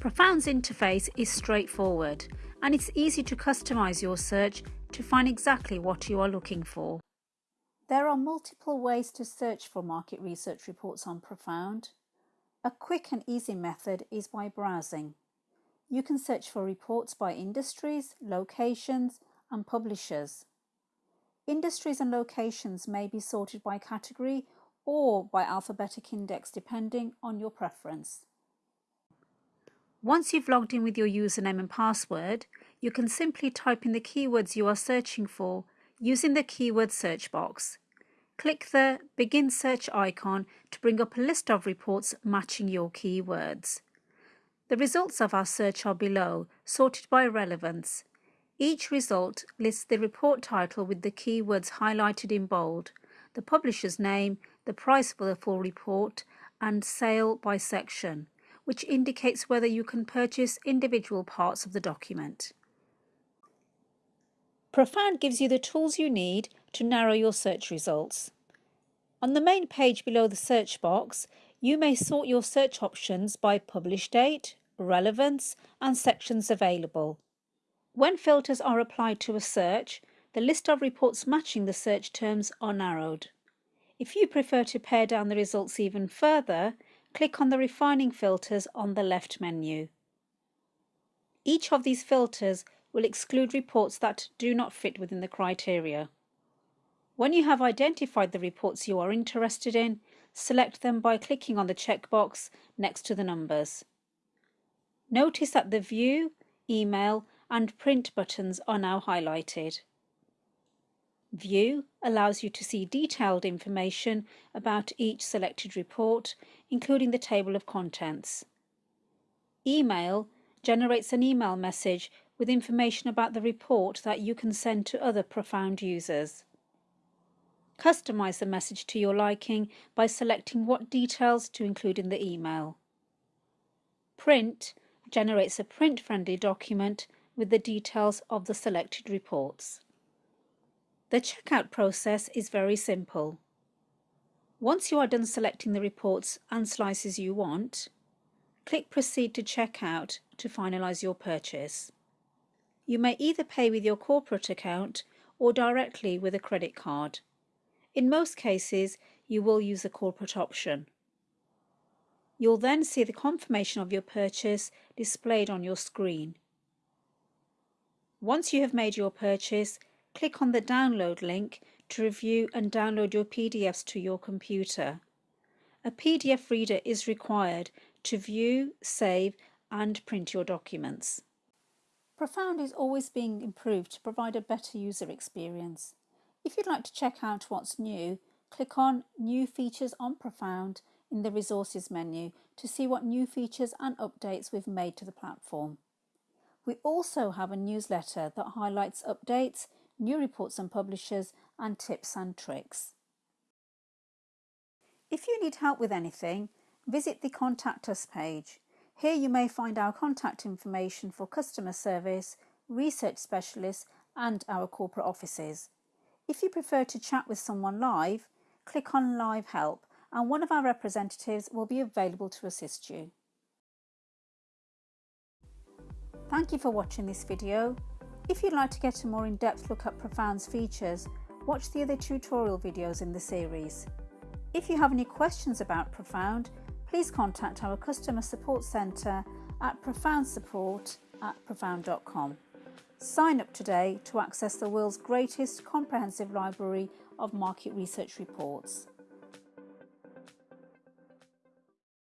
Profound's interface is straightforward and it's easy to customize your search to find exactly what you are looking for. There are multiple ways to search for market research reports on Profound. A quick and easy method is by browsing. You can search for reports by industries, locations and publishers. Industries and locations may be sorted by category or by alphabetic index depending on your preference. Once you've logged in with your username and password, you can simply type in the keywords you are searching for using the keyword search box. Click the Begin Search icon to bring up a list of reports matching your keywords. The results of our search are below, sorted by relevance. Each result lists the report title with the keywords highlighted in bold, the publisher's name, the price for the full report, and sale by section, which indicates whether you can purchase individual parts of the document. Profound gives you the tools you need to narrow your search results. On the main page below the search box, you may sort your search options by publish date, relevance and sections available. When filters are applied to a search, the list of reports matching the search terms are narrowed. If you prefer to pare down the results even further, click on the refining filters on the left menu. Each of these filters will exclude reports that do not fit within the criteria. When you have identified the reports you are interested in, select them by clicking on the checkbox next to the numbers. Notice that the View, Email and Print buttons are now highlighted. View allows you to see detailed information about each selected report, including the table of contents. Email generates an email message with information about the report that you can send to other Profound users. Customize the message to your liking by selecting what details to include in the email. Print generates a print-friendly document with the details of the selected reports. The checkout process is very simple. Once you are done selecting the reports and slices you want, click Proceed to Checkout to finalise your purchase. You may either pay with your corporate account or directly with a credit card. In most cases, you will use the corporate option. You'll then see the confirmation of your purchase displayed on your screen. Once you have made your purchase, click on the download link to review and download your PDFs to your computer. A PDF reader is required to view, save and print your documents. Profound is always being improved to provide a better user experience. If you'd like to check out what's new, click on New Features on Profound in the Resources menu to see what new features and updates we've made to the platform. We also have a newsletter that highlights updates, new reports and publishers, and tips and tricks. If you need help with anything, visit the Contact Us page. Here you may find our contact information for customer service, research specialists and our corporate offices. If you prefer to chat with someone live, click on Live Help and one of our representatives will be available to assist you. Thank you for watching this video. If you'd like to get a more in-depth look at Profound's features, watch the other tutorial videos in the series. If you have any questions about Profound, please contact our customer support centre at profoundsupport at profound.com. Sign up today to access the world's greatest comprehensive library of market research reports.